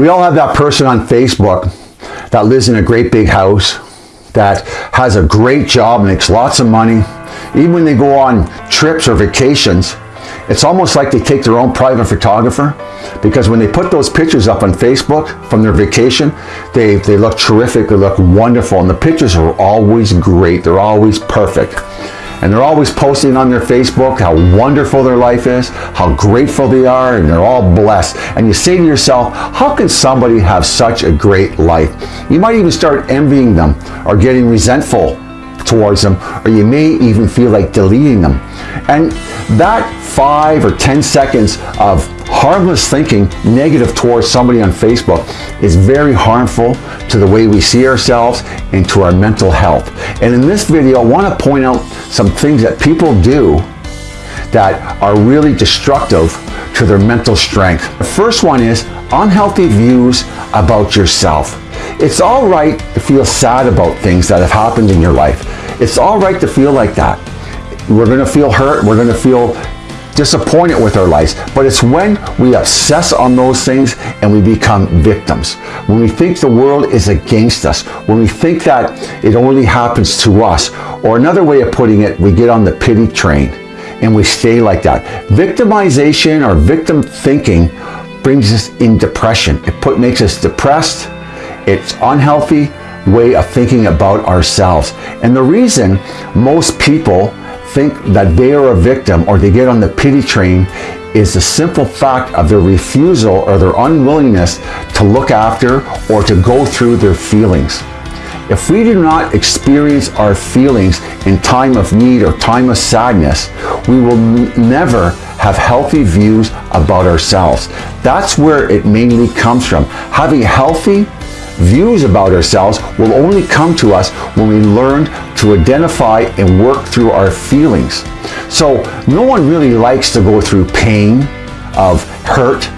We all have that person on Facebook that lives in a great big house, that has a great job, makes lots of money. Even when they go on trips or vacations, it's almost like they take their own private photographer because when they put those pictures up on Facebook from their vacation, they, they look terrific, they look wonderful, and the pictures are always great, they're always perfect. And they're always posting on their Facebook how wonderful their life is, how grateful they are, and they're all blessed. And you say to yourself, how can somebody have such a great life? You might even start envying them or getting resentful towards them, or you may even feel like deleting them. And that five or 10 seconds of harmless thinking negative towards somebody on Facebook is very harmful to the way we see ourselves and to our mental health. And in this video, I want to point out some things that people do that are really destructive to their mental strength. The first one is unhealthy views about yourself. It's all right to feel sad about things that have happened in your life. It's all right to feel like that. We're going to feel hurt. We're going to feel disappointed with our lives. But it's when we obsess on those things and we become victims. When we think the world is against us. When we think that it only happens to us. Or another way of putting it, we get on the pity train and we stay like that. Victimization or victim thinking brings us in depression. It put, makes us depressed. It's unhealthy way of thinking about ourselves. And the reason most people think that they are a victim or they get on the pity train is the simple fact of their refusal or their unwillingness to look after or to go through their feelings. If we do not experience our feelings in time of need or time of sadness, we will never have healthy views about ourselves. That's where it mainly comes from. Having healthy views about ourselves will only come to us when we learn to identify and work through our feelings. So no one really likes to go through pain of hurt,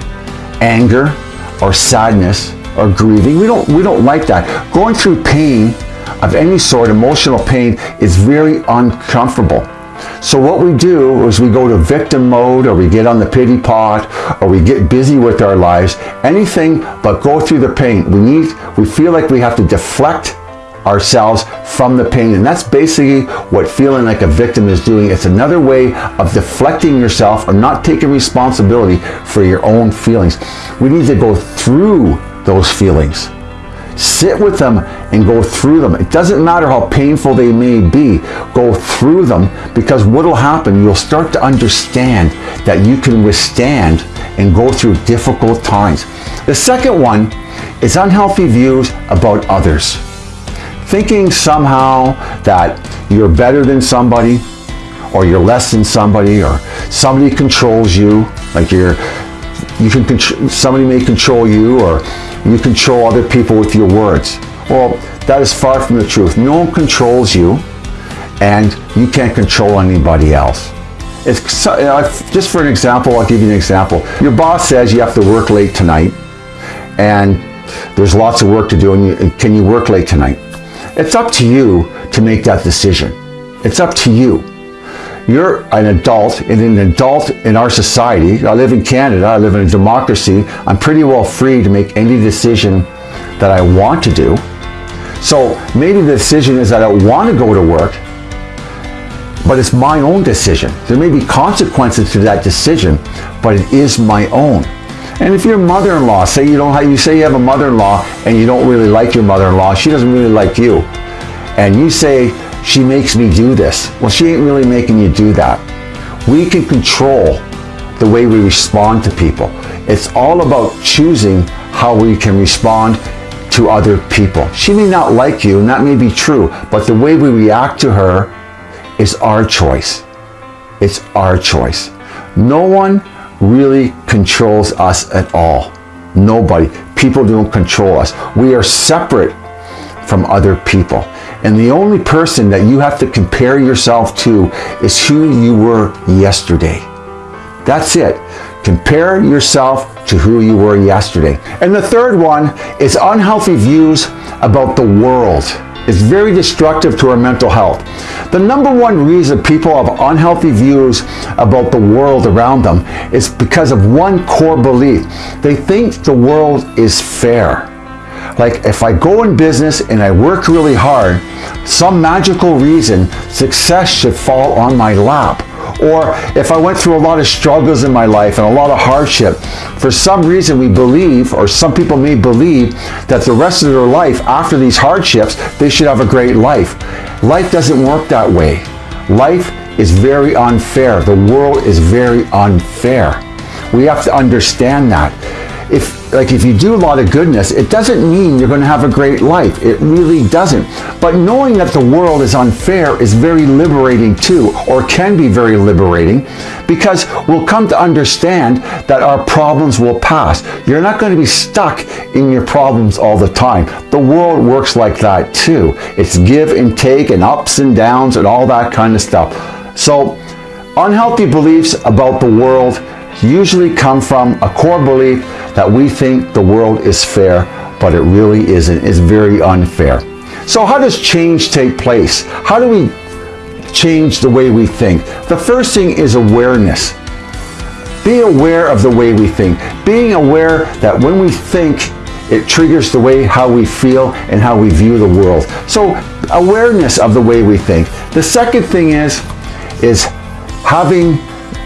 anger, or sadness, or grieving. We don't, we don't like that. Going through pain of any sort, emotional pain, is very uncomfortable. So what we do is we go to victim mode or we get on the pity pot or we get busy with our lives, anything but go through the pain. We need, we feel like we have to deflect ourselves from the pain. And that's basically what feeling like a victim is doing. It's another way of deflecting yourself or not taking responsibility for your own feelings. We need to go through those feelings. Sit with them and go through them. It doesn't matter how painful they may be. Go through them because what will happen, you'll start to understand that you can withstand and go through difficult times. The second one is unhealthy views about others. Thinking somehow that you're better than somebody or you're less than somebody or somebody controls you, like you're, you can, control, somebody may control you or you control other people with your words. Well, that is far from the truth. No one controls you and you can't control anybody else. It's, uh, just for an example, I'll give you an example. Your boss says you have to work late tonight and there's lots of work to do and, you, can you work late tonight? It's up to you to make that decision. It's up to you. You're an adult and an adult in our society. I live in Canada. I live in a democracy. I'm pretty well free to make any decision that I want to do. So maybe the decision is that I want to go to work, but it's my own decision. There may be consequences to that decision, but it is my own. And if your mother-in-law, say you don't have, you say you have a mother-in-law and you don't really like your mother-in-law, she doesn't really like you, and you say, she makes me do this. Well, she ain't really making you do that. We can control the way we respond to people. It's all about choosing how we can respond to other people. She may not like you, and that may be true, but the way we react to her is our choice. It's our choice. No one really controls us at all. Nobody. People don't control us. We are separate from other people. And the only person that you have to compare yourself to is who you were yesterday. That's it. Compare yourself to who you were yesterday. And the third one is unhealthy views about the world. Is very destructive to our mental health. The number one reason people have unhealthy views about the world around them is because of one core belief. They think the world is fair. Like if I go in business and I work really hard, some magical reason success should fall on my lap. Or if I went through a lot of struggles in my life and a lot of hardship, for some reason we believe, or some people may believe, that the rest of their life after these hardships, they should have a great life. Life doesn't work that way. Life is very unfair. The world is very unfair. We have to understand that if like if you do a lot of goodness, it doesn't mean you're going to have a great life. It really doesn't. But knowing that the world is unfair is very liberating too, or can be very liberating, because we'll come to understand that our problems will pass. You're not going to be stuck in your problems all the time. The world works like that too. It's give and take and ups and downs and all that kind of stuff. So unhealthy beliefs about the world usually come from a core belief that we think the world is fair, but it really isn't. It's very unfair. So how does change take place? How do we change the way we think? The first thing is awareness. Be aware of the way we think. Being aware that when we think, it triggers the way how we feel and how we view the world. So awareness of the way we think. The second thing is, is having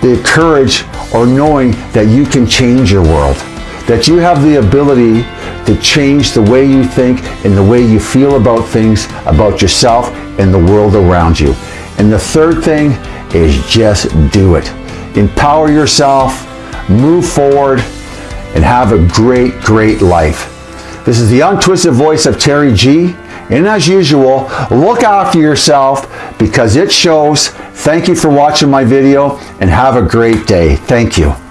the courage or knowing that you can change your world that you have the ability to change the way you think and the way you feel about things, about yourself and the world around you. And the third thing is just do it. Empower yourself, move forward, and have a great, great life. This is the untwisted voice of Terry G. And as usual, look after yourself because it shows. Thank you for watching my video and have a great day. Thank you.